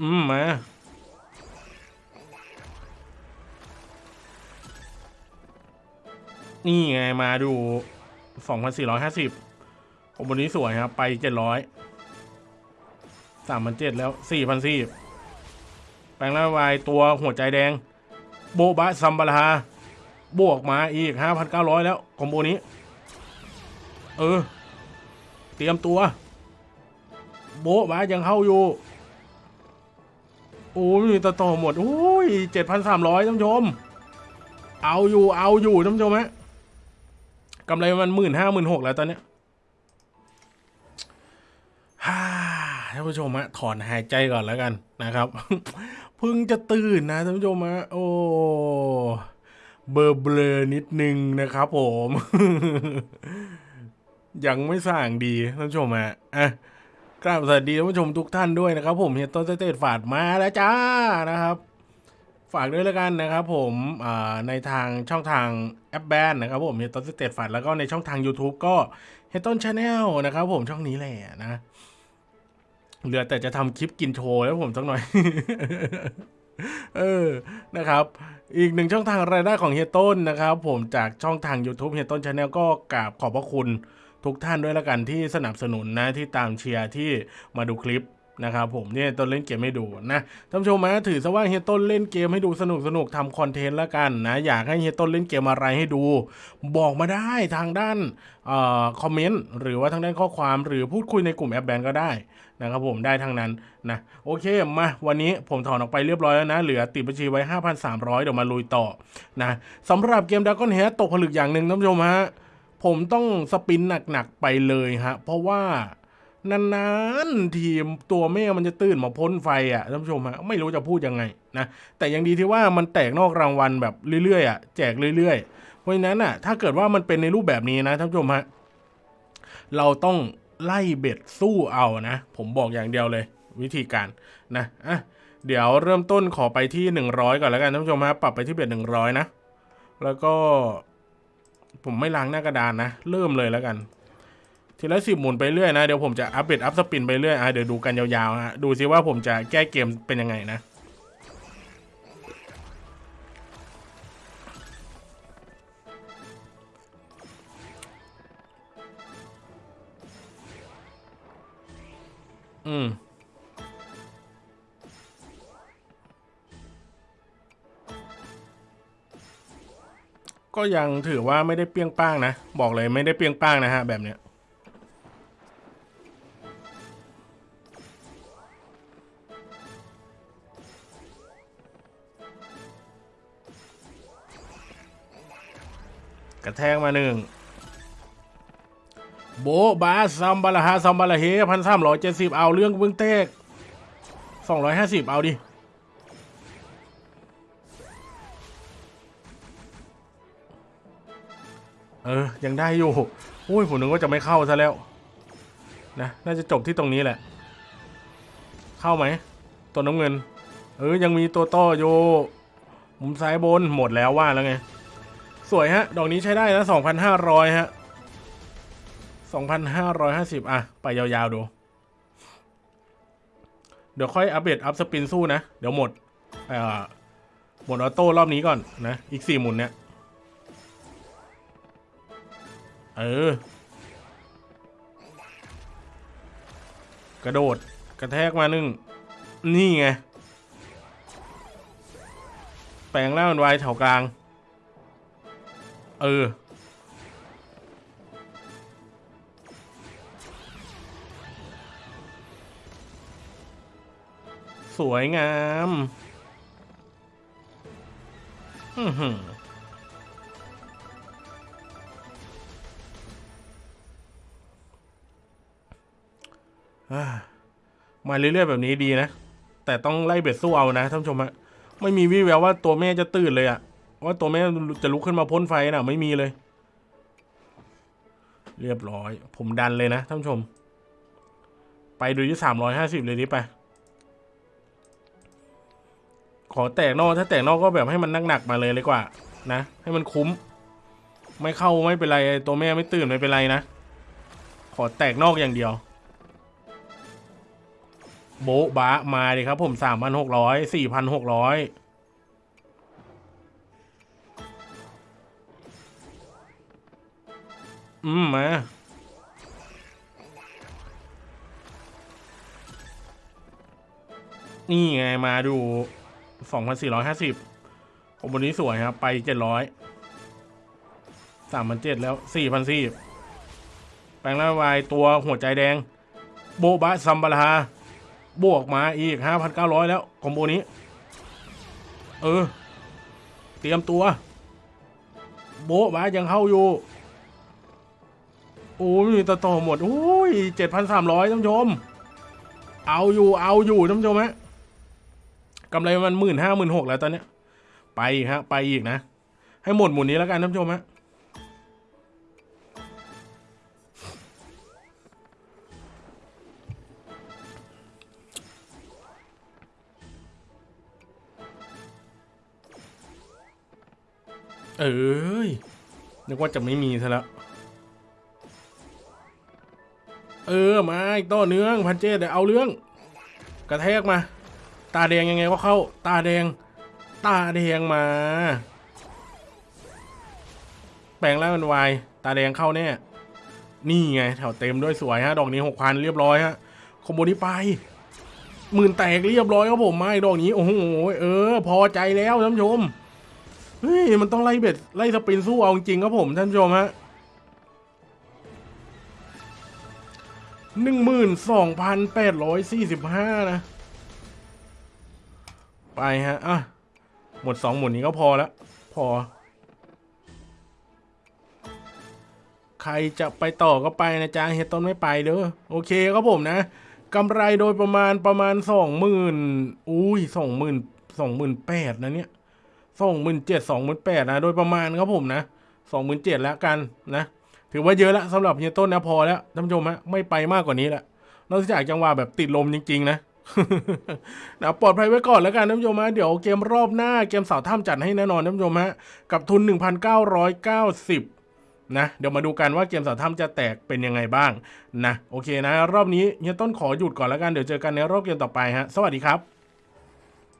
อืมมานี่ไงมาดู 2,450ของบนนี้สวยครับ ไป 700 3,700แล้ว 4,400แปลงร่างวายตัวหัวใจแดง โบบะซัมบารา บวกมาอีก 5,900 แล้วคอมโบนี้ เออ เตรียมตัว โบบะยังเข้าอยู่ โอ้ยต่อต่อหมดโอ้ยเจ็ดพันสามร้อยท่านผู้ชม เอาอยู่เอาอยู่ท่านผู้ชมฮะกำไรมันหมื่นห้าหมื่นหกแล้วตอนเนี้ยฮ่าท่านผู้ชมฮะถอนหายใจก่อนแล้วกันนะครับเพิ่งจะตื่นนะท่านผู้ชมฮะโอ้เบลอเบลอนิดนึงนะครับผม ยังไม่สั่งดีท่านผู้ชมฮะอะ กราบสวัสดีท่านผู้ชมทุกท่านด้วยนะครับ ผมเฮียต้น Straight Flush มาแล้วจ้านะครับ ฝากด้วยแล้วกันนะครับ ผมในทางช่องทางแอปแบนนะครับ ผมเฮียต้น Straight Flush แล้วก็ในช่องทาง YouTube ก็เฮียต้น Channel นะครับ ผมช่องนี้แหละนะเหลือแต่จะทำคลิปกินโชว์แล้วผมสักหน่อย เออนะครับ อีกหนึ่งช่องทางรายได้ของเฮียต้นนะครับ ผมจากช่องทาง YouTube เฮียต้น Channel ก็กราบขอบพระคุณทุกท่านด้วยละกันที่สนับสนุนนะที่ตามเชียร์ที่มาดูคลิป นะครับผมเนี่ยต้นเล่นเกมให้ดูนะท่านผู้ชมนะถือซะว่าเฮียต้นเล่นเกมให้ดูสนุกสนุกทำ content ละกันนะอยากให้เฮียต้นเล่นเกมอะไรให้ดู บอกมาได้ทางด้านออ comment หรือว่าทางด้านข้อความหรือพูดคุยในกลุ่มแอปแบนก็ได้นะครับผมได้ทั้งนั้นนะโอเคมาวันนี้ผมถอนออกไปเรียบร้อยแล้วนะ เหลือติดบัญชีไว้ 5,300 เดี๋ยวมาลุยต่อนะสำหรับเกมด r a ก้อนเฮตกผลึกอย่างหนึ่งท่านผู้ชมฮะผมต้องสปินหนักๆไปเลยฮะเพราะว่า นานๆทีมตัวแม่มันจะตื่นมาพ่นไฟอะท่านผู้ชมฮะไม่รู้จะพูดยังไงนะแต่ยังดีที่ว่ามันแตกนอกรางวัลแบบเรื่อยๆอะแจกเรื่อยๆ เพราะฉะนั้นอะถ้าเกิดว่ามันเป็นในรูปแบบนี้นะท่านผู้ชมฮะเราต้องไล่เบ็ดสู้เอานะ ผมบอกอย่างเดียวเลย วิธีการนะอะเดี๋ยวเริ่มต้นขอไปที่ 100 ก่อนแล้วกันท่านผู้ชมฮะปรับไปที่เบ็ด100 นะ แล้วก็ผมไม่ล้างหน้ากระดานนะ เริ่มเลยแล้วกัน ทีละสิบหมุนไปเรื่อยนะ เดี๋ยวผมจะอัปเดตอัพสปินไปเรื่อยอะเดี๋ยวดูกันยาวๆฮะดูซิว่าผมจะแก้เกมเป็นยังไงนะอืมก็ยังถือว่าไม่ได้เปรี้ยงป้างนะ บอกเลยไม่ได้เปรี้ยงป้างนะฮะแบบเนี้ย กระแทกมาหนึ่งโบบาซัมบาลาฮาซัมบาลาเฮพันสามร้อยเจ็ดสิบเอาเรื่องเบื้องเตกสองร้อยห้าสิบเอาดิเออ ยังได้อยู่โอ้ยผมนึกว่าจะไม่เข้าซะแล้ว นะ น่าจะจบที่ตรงนี้แหละ เข้าไหม ตัวน้ำเงิน เออ ยังมีตัวต่ออยู่มุมซ้ายบน หมดแล้วว่าแล้วไง สวยฮะ ดอกนี้ใช้ได้นะสองพันห้าร้อยฮะสองพันห้าร้อยห้าสิบอะ ไปยาวๆดู เดี๋ยวค่อยอัปเดตอัพสปินสู้นะ เดี๋ยวหมดเอ่อหมดออโต้รอบนี้ก่อนนะ อีกสี่หมุนเนี่ย เออ กระโดดกระแทกมาหนึ่ง นี่ไง แปลงร่างเป็นวายแถวกลาง เออ สวยงามอือหือมาเรื่อยๆแบบนี้ดีนะ แต่ต้องไล่เบ็ดสู้เอานะท่านผู้ชมฮะไม่มีวี่แววว่าตัวแม่จะตื่นเลยอะ ว่าตัวแม่จะลุกขึ้นมาพ่นไฟนะไม่มีเลย เรียบร้อย ผมดันเลยนะท่านผู้ชม ไปดูที่สามร้อยห้าสิบเลยนี้ไป ขอแตกนอกถ้าแตกนอกก็แบบให้มันหนักๆมาเลยเลยกว่า นะ ให้มันคุ้ม ไม่เข้าไม่เป็นไร ตัวแม่ไม่ตื่นไม่เป็นไรนะ ขอแตกนอกอย่างเดียวโบ๊ะบะมาดิครับผมสามพันหกร้อยสี่พันหกร้อย อืมมานี่ไงมาดูสองพันสี่ร้อยห้าสิบผมบนนี้สวยครับ ไปเจ็ดร้อยสามพันเจ็ดแล้วสี่พันสี่แปลงร่างวายตัวหัวใจแดง โบบะซัมบารา บวกมาอีก 5,900 แล้ว คอมโบนี้ เออ เตรียมตัว โบ๊ะบะยังเข้าอยู่ โอ้ยต่อต่อหมดโอ้ย7,300ท่านผู้ชม เอาอยู่เอาอยู่ท่านผู้ชมฮะกำไรมันหมื่นห้าหมื่นหกแล้วตอนเนี้ย ไปฮะ ไปอีกนะ ให้หมดหมุนนี้แล้วกันท่านผู้ชมฮะเอ้ยนึกว่าจะไม่มีซะแล้ว เออมาอีกต่อเนื่อพันเจดเอาเรื่อง กระแทกมา ตาแดงยังไงก็เข้า ตาแดง ตาแดงมา แปลงร่างเป็นวายตาแดงเข้าแน่นี่ไงแถวเต็มด้วยสวยฮะ ดอกนี้หกพันเรียบร้อยฮะคอมโบนี้ไปหมื่นแตกเรียบร้อยครับผมมาอีกดอกนี้ โอ้โหเออ พอใจแล้วท่านผู้ชมเฮ้ยมันต้องไล่เบ็ดไล่สปรินสู้เอาจริงครับผมท่านผู้ชมฮะ หนึ่งหมื่นสองพันแปดร้อยสี่สิบห้านะ ไปฮะ อะ หมดสองหมุนนี้ก็พอแล้ว พอ ใครจะไปต่อก็ไปนะจ๊ะเฮดต้นไม่ไปเด้อโอเคครับผมนะกำไรโดยประมาณประมาณสองหมื่นอุ้ยสองหมื่นสองหมื่นแปดนะเนี่ยสองหมื่นเจ็ดสองหมื่นแปดนะ โดยประมาณครับผมนะสองหมื่นเจ็ดแล้วกันนะ ถือว่าเยอะแล้วสำหรับเฮียต้นนะพอแล้วท่านผู้ชมฮะไม่ไปมากกว่านี้แล้วนอกจากจังหวะแบบติดลมจริง ๆ นะนะปลอดภัยไว้ก่อนแล้วกันท่านผู้ชมฮะเดี๋ยวเกมรอบหน้าเกมสาวถ้ำจัดให้แน่นอนท่านผู้ชมฮะกับทุน 1,990 นะเดี๋ยวมาดูกันว่าเกมสาวถ้ำจะแตกเป็นยังไงบ้างนะโอเคนะ รอบนี้เฮียต้นขอหยุดก่อนแล้วกันเดี๋ยวเจอกันในรอบเกมต่อไปฮะสวัสดีครับ